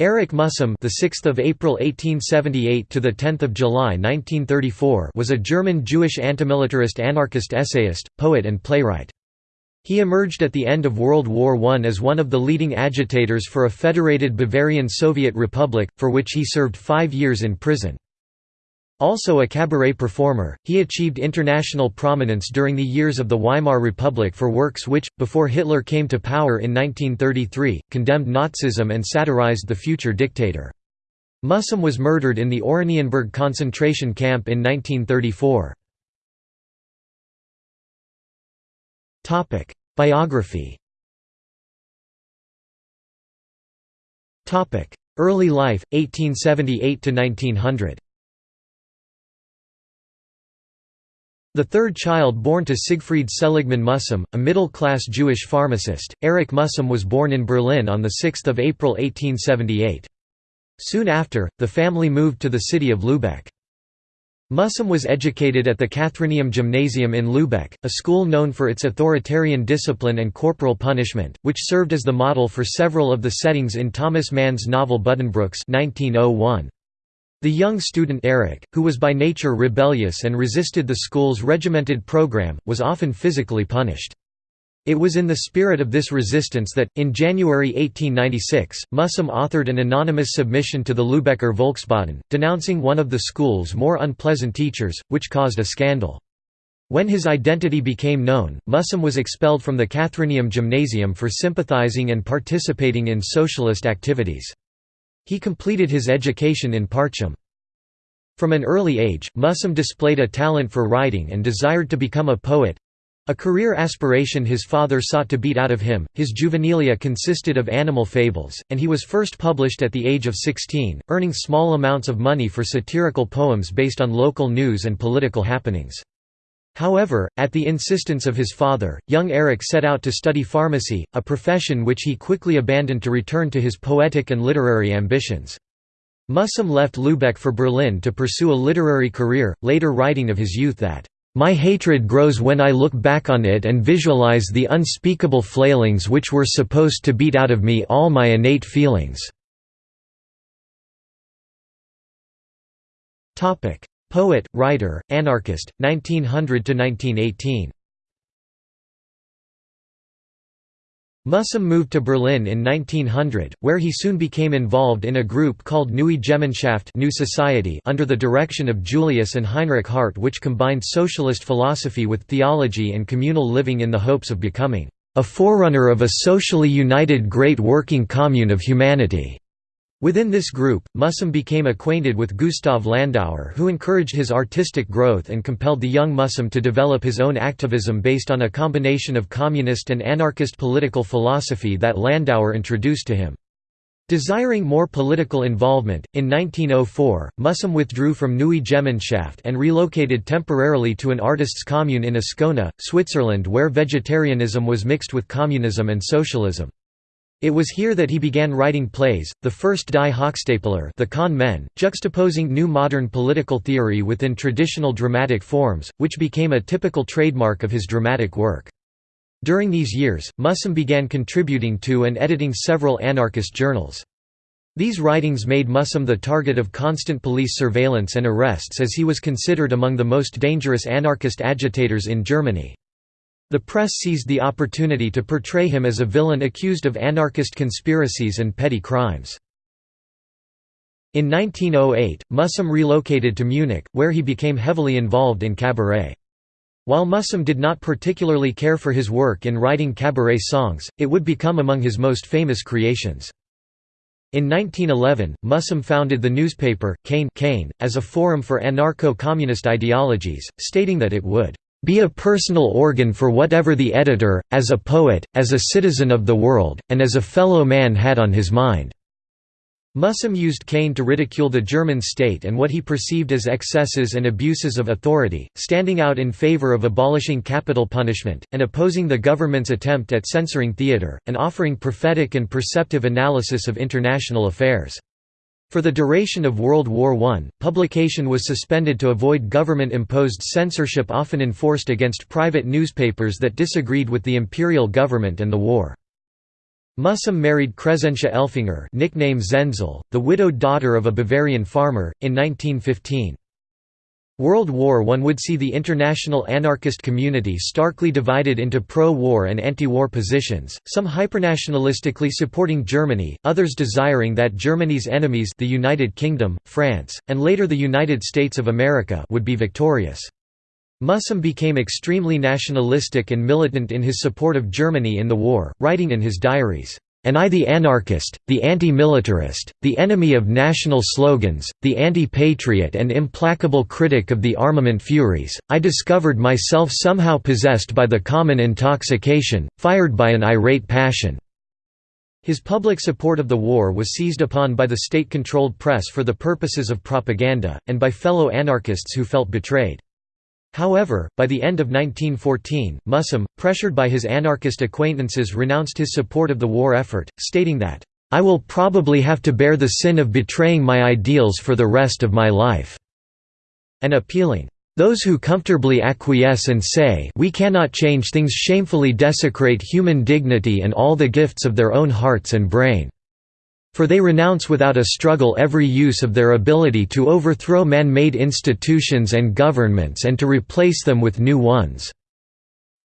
Erich Mühsam, the 6th of April 1878 to the 10th of July 1934, was a German Jewish antimilitarist anarchist essayist, poet and playwright. He emerged at the end of World War I as one of the leading agitators for a federated Bavarian Soviet Republic, for which he served 5 years in prison. Also a cabaret performer, he achieved international prominence during the years of the Weimar Republic for works which, before Hitler came to power in 1933, condemned Nazism and satirized the future dictator. Mühsam was murdered in the Oranienburg concentration camp in 1934. Biography Early life, 1878–1900 The third child born to Siegfried Seligman Mühsam, a middle-class Jewish pharmacist, Erich Mühsam was born in Berlin on 6 April 1878. Soon after, the family moved to the city of Lübeck. Mühsam was educated at the Katharineum Gymnasium in Lübeck, a school known for its authoritarian discipline and corporal punishment, which served as the model for several of the settings in Thomas Mann's novel Buddenbrooks 1901. The young student Erich, who was by nature rebellious and resisted the school's regimented program, was often physically punished. It was in the spirit of this resistance that, in January 1896, Mühsam authored an anonymous submission to the Lübecker Volksboten, denouncing one of the school's more unpleasant teachers, which caused a scandal. When his identity became known, Mühsam was expelled from the Katharineum Gymnasium for sympathizing and participating in socialist activities. He completed his education in Parchim. From an early age, Mühsam displayed a talent for writing and desired to become a poet. A career aspiration his father sought to beat out of him. His juvenilia consisted of animal fables, and he was first published at the age of 16, earning small amounts of money for satirical poems based on local news and political happenings. However, at the insistence of his father, young Erich set out to study pharmacy, a profession which he quickly abandoned to return to his poetic and literary ambitions. Mühsam left Lübeck for Berlin to pursue a literary career, later writing of his youth that, "...my hatred grows when I look back on it and visualize the unspeakable flailings which were supposed to beat out of me all my innate feelings." Poet, writer, anarchist, 1900–1918 Mühsam moved to Berlin in 1900, where he soon became involved in a group called Neue Gemeinschaft New Society under the direction of Julius and Heinrich Hart which combined socialist philosophy with theology and communal living in the hopes of becoming a forerunner of a socially united great working commune of humanity. Within this group, Mühsam became acquainted with Gustav Landauer who encouraged his artistic growth and compelled the young Mühsam to develop his own activism based on a combination of communist and anarchist political philosophy that Landauer introduced to him. Desiring more political involvement, in 1904, Mühsam withdrew from Neue Gemeinschaft and relocated temporarily to an artists' commune in Ascona, Switzerland where vegetarianism was mixed with communism and socialism. It was here that he began writing plays, the first Die Hochstapler the Con Men, juxtaposing new modern political theory within traditional dramatic forms, which became a typical trademark of his dramatic work. During these years, Mühsam began contributing to and editing several anarchist journals. These writings made Mühsam the target of constant police surveillance and arrests as he was considered among the most dangerous anarchist agitators in Germany. The press seized the opportunity to portray him as a villain accused of anarchist conspiracies and petty crimes. In 1908, Mühsam relocated to Munich, where he became heavily involved in cabaret. While Mühsam did not particularly care for his work in writing cabaret songs, it would become among his most famous creations. In 1911, Mühsam founded the newspaper, Kain as a forum for anarcho-communist ideologies, stating that it would be a personal organ for whatever the editor, as a poet, as a citizen of the world, and as a fellow man had on his mind." Mühsam used Kain to ridicule the German state and what he perceived as excesses and abuses of authority, standing out in favor of abolishing capital punishment, and opposing the government's attempt at censoring theatre, and offering prophetic and perceptive analysis of international affairs. For the duration of World War I, publication was suspended to avoid government-imposed censorship often enforced against private newspapers that disagreed with the imperial government and the war. Mühsam married Crescentia Elfinger nickname Zenzel, the widowed daughter of a Bavarian farmer, in 1915. World War I would see the international anarchist community starkly divided into pro-war and anti-war positions, some hypernationalistically supporting Germany, others desiring that Germany's enemies the United Kingdom, France, and later the United States of America would be victorious. Mühsam became extremely nationalistic and militant in his support of Germany in the war, writing in his diaries, and I the anarchist, the anti-militarist, the enemy of national slogans, the anti-patriot and implacable critic of the armament furies, I discovered myself somehow possessed by the common intoxication, fired by an irate passion." His public support of the war was seized upon by the state-controlled press for the purposes of propaganda, and by fellow anarchists who felt betrayed. However, by the end of 1914, Mühsam, pressured by his anarchist acquaintances renounced his support of the war effort, stating that, "...I will probably have to bear the sin of betraying my ideals for the rest of my life," and appealing, "...those who comfortably acquiesce and say we cannot change things shamefully desecrate human dignity and all the gifts of their own hearts and brain." For they renounce without a struggle every use of their ability to overthrow man-made institutions and governments and to replace them with new ones."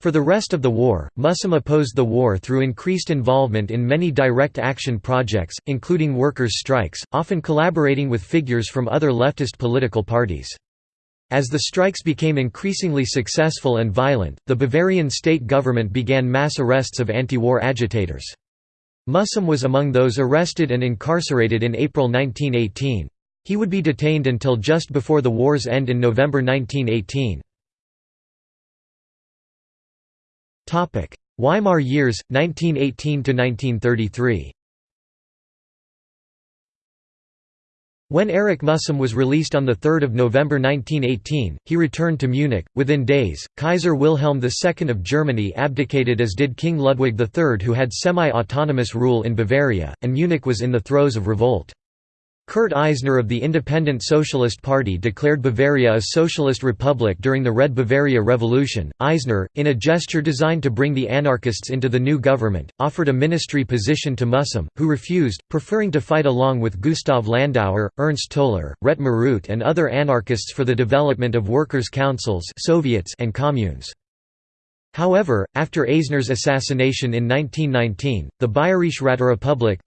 For the rest of the war, Mühsam opposed the war through increased involvement in many direct action projects, including workers' strikes, often collaborating with figures from other leftist political parties. As the strikes became increasingly successful and violent, the Bavarian state government began mass arrests of anti-war agitators. Mühsam was among those arrested and incarcerated in April 1918. He would be detained until just before the war's end in November 1918. Weimar years, 1918–1933 When Erich Mühsam was released on 3 November 1918, he returned to Munich. Within days, Kaiser Wilhelm II of Germany abdicated as did King Ludwig III who had semi-autonomous rule in Bavaria, and Munich was in the throes of revolt. Kurt Eisner of the Independent Socialist Party declared Bavaria a socialist republic during the Red Bavaria Revolution. Eisner, in a gesture designed to bring the anarchists into the new government, offered a ministry position to Mühsam, who refused, preferring to fight along with Gustav Landauer, Ernst Toller, Ret Marut, and other anarchists for the development of workers' councils Soviets and communes. However, after Eisner's assassination in 1919, the Bayerische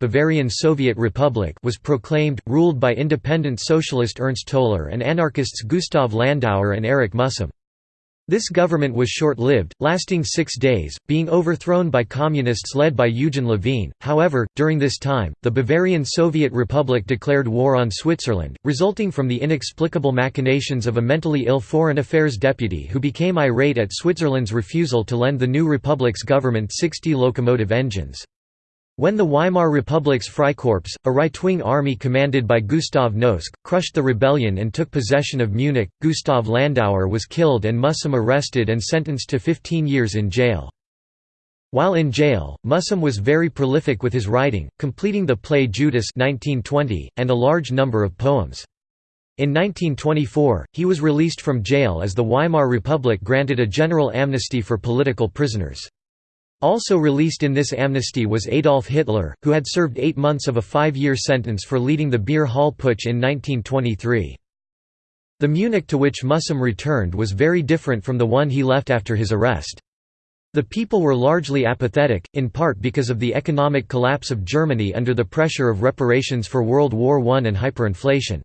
Bavarian Soviet Republic was proclaimed, ruled by independent socialist Ernst Toller and anarchists Gustav Landauer and Erich Mühsam. This government was short-lived, lasting six days, being overthrown by communists led by Eugen Levine. However, during this time, the Bavarian Soviet Republic declared war on Switzerland, resulting from the inexplicable machinations of a mentally ill foreign affairs deputy who became irate at Switzerland's refusal to lend the new republic's government 60 locomotive engines. When the Weimar Republic's Freikorps, a right-wing army commanded by Gustav Noske, crushed the rebellion and took possession of Munich, Gustav Landauer was killed and Mühsam arrested and sentenced to 15 years in jail. While in jail, Mühsam was very prolific with his writing, completing the play Judas 1920, and a large number of poems. In 1924, he was released from jail as the Weimar Republic granted a general amnesty for political prisoners. Also released in this amnesty was Adolf Hitler, who had served eight months of a five-year sentence for leading the Beer Hall Putsch in 1923. The Munich to which Mühsam returned was very different from the one he left after his arrest. The people were largely apathetic, in part because of the economic collapse of Germany under the pressure of reparations for World War I and hyperinflation.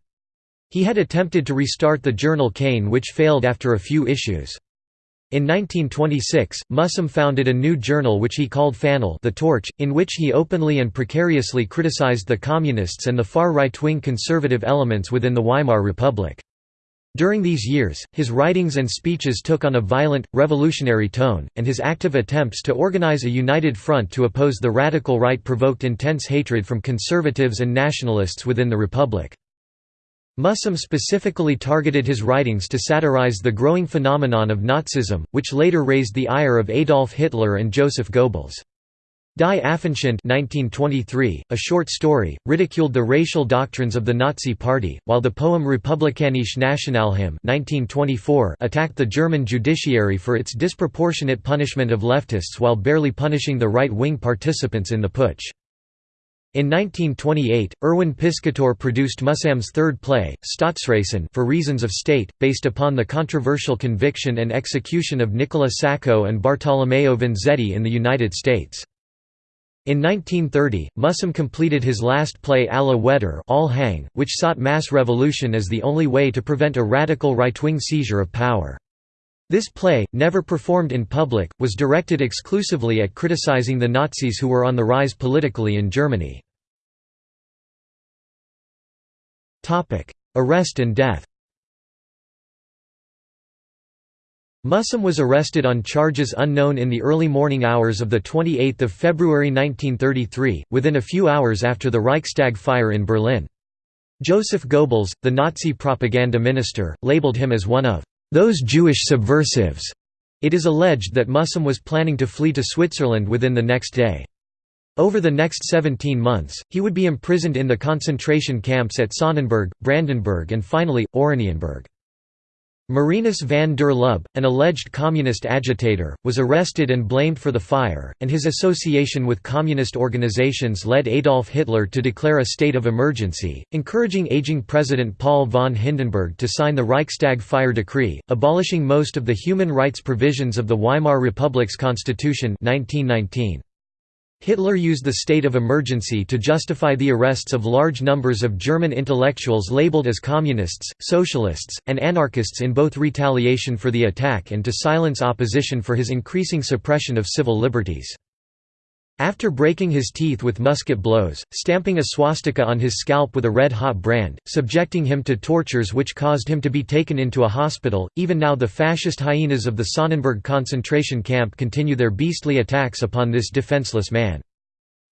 He had attempted to restart the journal Kain which failed after a few issues. In 1926, Mühsam founded a new journal which he called Fanal the Torch, in which he openly and precariously criticized the Communists and the far right-wing conservative elements within the Weimar Republic. During these years, his writings and speeches took on a violent, revolutionary tone, and his active attempts to organize a united front to oppose the radical right provoked intense hatred from conservatives and nationalists within the Republic. Mühsam specifically targeted his writings to satirize the growing phenomenon of Nazism, which later raised the ire of Adolf Hitler and Joseph Goebbels. Die Affenschande 1923, a short story, ridiculed the racial doctrines of the Nazi Party, while the poem Republikanische Nationalhymne 1924 attacked the German judiciary for its disproportionate punishment of leftists while barely punishing the right-wing participants in the putsch. In 1928, Erwin Piscator produced Mühsam's third play, Staatsräson for reasons of state, based upon the controversial conviction and execution of Nicola Sacco and Bartolomeo Vanzetti in the United States. In 1930, Mühsam completed his last play Alle Wetter All Hang, which sought mass revolution as the only way to prevent a radical right-wing seizure of power. This play, never performed in public, was directed exclusively at criticizing the Nazis who were on the rise politically in Germany. Arrest and death Mühsam was arrested on charges unknown in the early morning hours of 28 February 1933, within a few hours after the Reichstag fire in Berlin. Joseph Goebbels, the Nazi propaganda minister, labeled him as one of those Jewish subversives. It is alleged that Mühsam was planning to flee to Switzerland within the next day. Over the next 17 months, he would be imprisoned in the concentration camps at Sonnenburg, Brandenburg and finally, Oranienburg. Marinus van der Lubbe, an alleged communist agitator, was arrested and blamed for the fire, and his association with communist organizations led Adolf Hitler to declare a state of emergency, encouraging aging President Paul von Hindenburg to sign the Reichstag fire decree, abolishing most of the human rights provisions of the Weimar Republic's constitution 1919. Hitler used the state of emergency to justify the arrests of large numbers of German intellectuals labeled as communists, socialists, and anarchists in both retaliation for the attack and to silence opposition for his increasing suppression of civil liberties. After breaking his teeth with musket blows, stamping a swastika on his scalp with a red-hot brand, subjecting him to tortures which caused him to be taken into a hospital, even now the fascist hyenas of the Sonnenburg concentration camp continue their beastly attacks upon this defenseless man.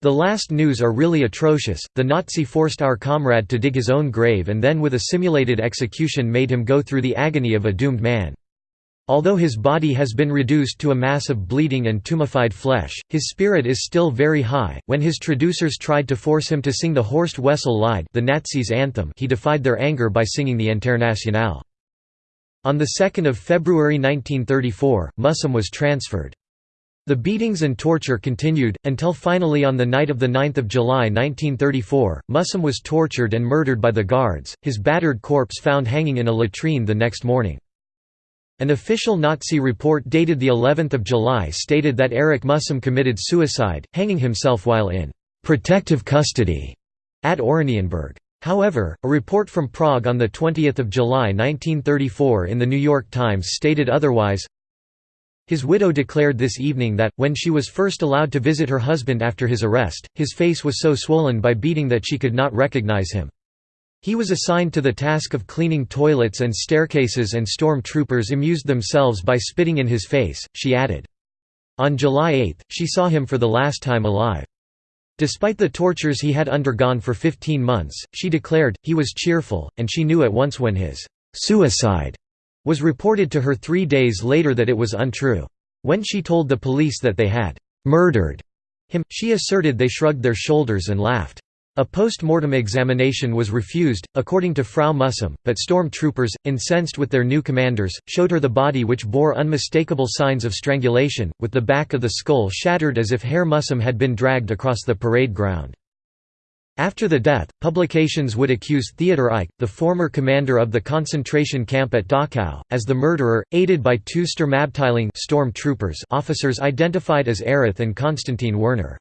The last news are really atrocious, the Nazi forced our comrade to dig his own grave and then with a simulated execution made him go through the agony of a doomed man. Although his body has been reduced to a mass of bleeding and tumefied flesh, his spirit is still very high. When his traducers tried to force him to sing the Horst Wessel Lied, the Nazis' anthem, he defied their anger by singing the Internationale. On 2 February 1934, Mühsam was transferred. The beatings and torture continued, until finally on the night of 9 July 1934, Mühsam was tortured and murdered by the guards, his battered corpse found hanging in a latrine the next morning. An official Nazi report dated the 11th of July stated that Erich Mühsam committed suicide, hanging himself while in protective custody at Oranienburg. However, a report from Prague on 20 July 1934 in the New York Times stated otherwise. His widow declared this evening that, when she was first allowed to visit her husband after his arrest, his face was so swollen by beating that she could not recognize him. He was assigned to the task of cleaning toilets and staircases and storm troopers amused themselves by spitting in his face, she added. On July 8, she saw him for the last time alive. Despite the tortures he had undergone for 15 months, she declared, he was cheerful, and she knew at once when his «suicide» was reported to her three days later that it was untrue. When she told the police that they had «murdered» him, she asserted they shrugged their shoulders and laughed. A post-mortem examination was refused, according to Frau Mühsam, but storm troopers, incensed with their new commanders, showed her the body which bore unmistakable signs of strangulation, with the back of the skull shattered as if Herr Mühsam had been dragged across the parade ground. After the death, publications would accuse Theodor Eicke, the former commander of the concentration camp at Dachau, as the murderer, aided by two Sturmabteilung storm troopers officers identified as Erich and Konstantin Werner.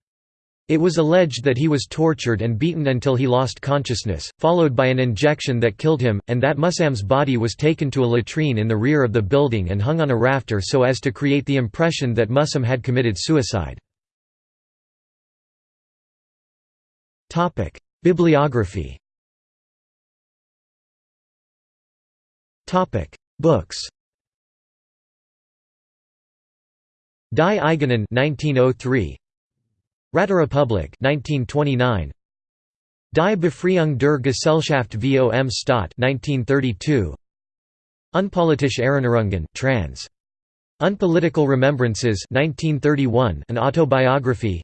It was alleged that he was tortured and beaten until he lost consciousness, followed by an injection that killed him, and that Mühsam's body was taken to a latrine in the rear of the building and hung on a rafter so as to create the impression that Mühsam had committed suicide. Bibliography. Books. Die Eigenen 1903 Räterepublik 1929 Die Befreiung der Gesellschaft vom Staat 1932 Unpolitische Erinnerungen trans. Unpolitical Remembrances 1931 an autobiography.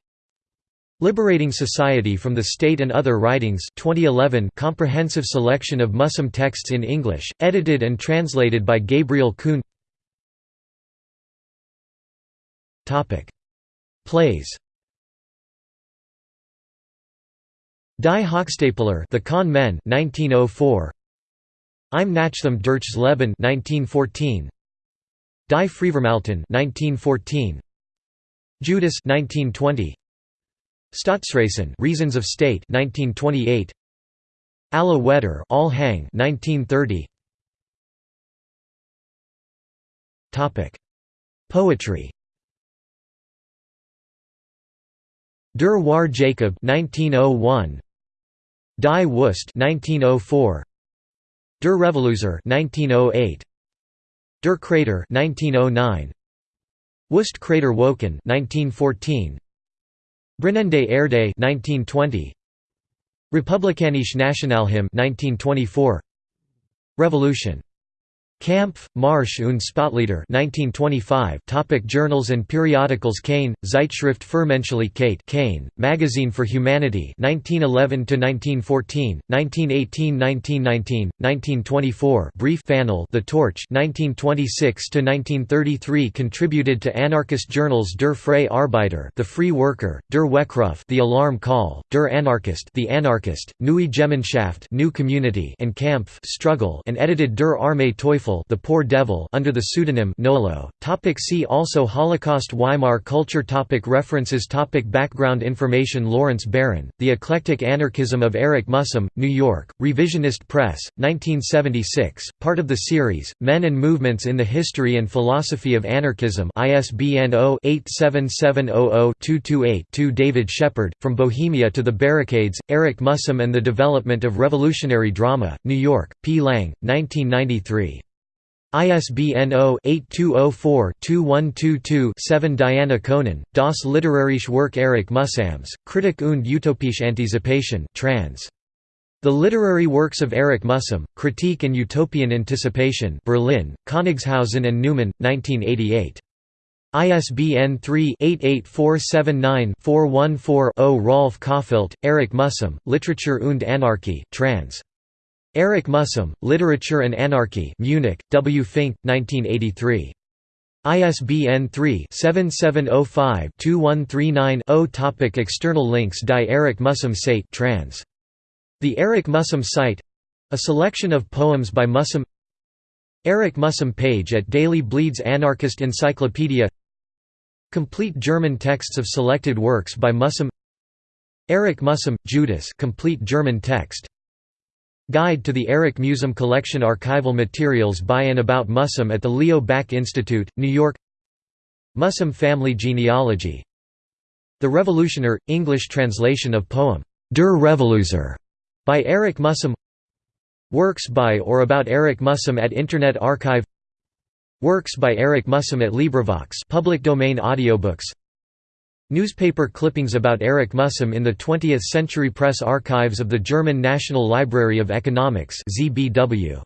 Liberating Society from the State and Other Writings 2011 comprehensive selection of Mühsam texts in English, edited and translated by Gabriel Kuhn. Plays Die Hochstapler The Con Men 1904 I'm Nachthemd Durchs Leben 1914 Die Freivermählten 1914 Judas 1920 Staatsräson Reasons of State 1928 Alle Wetter All Hang 1930 Topic. Poetry. Der War Jacob 1901 Die Wüste 1904 Der Revoluzer 1908 Der Krater 1909 Wüste Krater Wolken 1914 Brennende Erde 1920 Republikanische Nationalhymn 1924 Revolution Kampf, Marsch und Spottlieder 1925 Topic Journals and periodicals. Kane, Zeitschrift für Menschlichkeit Kane, Magazine for Humanity 1911–1914, 1918–1919, 1924 Brief Fanal The Torch 1926–1933 Contributed to anarchist journals. Der Freie Arbeiter The Free Worker, Der Weckruf The Alarm Call, Der Anarchist The Anarchist, Neue Gemeinschaft New Community and Kampf Struggle and edited Der Arme Teufel the Poor Devil under the pseudonym Nolo. Topic see also Holocaust Weimar culture topic References topic Background information Lawrence Baron, The Eclectic Anarchism of Eric Mühsam, New York, Revisionist Press, 1976, part of the series, Men and Movements in the History and Philosophy of Anarchism ISBN 0-87700-228-2 David Shepard, From Bohemia to the Barricades, Eric Mühsam and the Development of Revolutionary Drama, New York, P. Lang, 1993. ISBN 0-8204-2122-7 Diana Conan, Das literarische Werk Erich Mühsams, Kritik und utopische Antizipation trans. The Literary Works of Erich Mühsam, Critique and Utopian Anticipation Berlin, Königshausen and Neumann, 1988. ISBN 3-88479-414-0 Rolf Kauffeldt, Erich Mühsam, Literature und Anarchie trans. Eric Mühsam, Literature and Anarchy Munich, W. Fink, 1983. ISBN 3-7705-2139-0 Topic External links Die Eric Mühsam site trans. The Eric Mühsam site a selection of poems by Mühsam Eric Mühsam page at Daily Bleeds Anarchist Encyclopedia Complete German texts of selected works by Mühsam Eric Mühsam, Judas complete German text Guide to the Eric Mühsam Collection Archival materials by and about Mühsam at the Leo Baeck Institute, New York. Mühsam family genealogy. The Revolutioner, English translation of poem, Der Revoluzer, by Eric Mühsam Works by or about Eric Mühsam at Internet Archive. Works by Eric Mühsam at LibriVox public domain audiobooks Newspaper clippings about Eric Mühsam in the 20th Century Press Archives of the German National Library of Economics ZBW.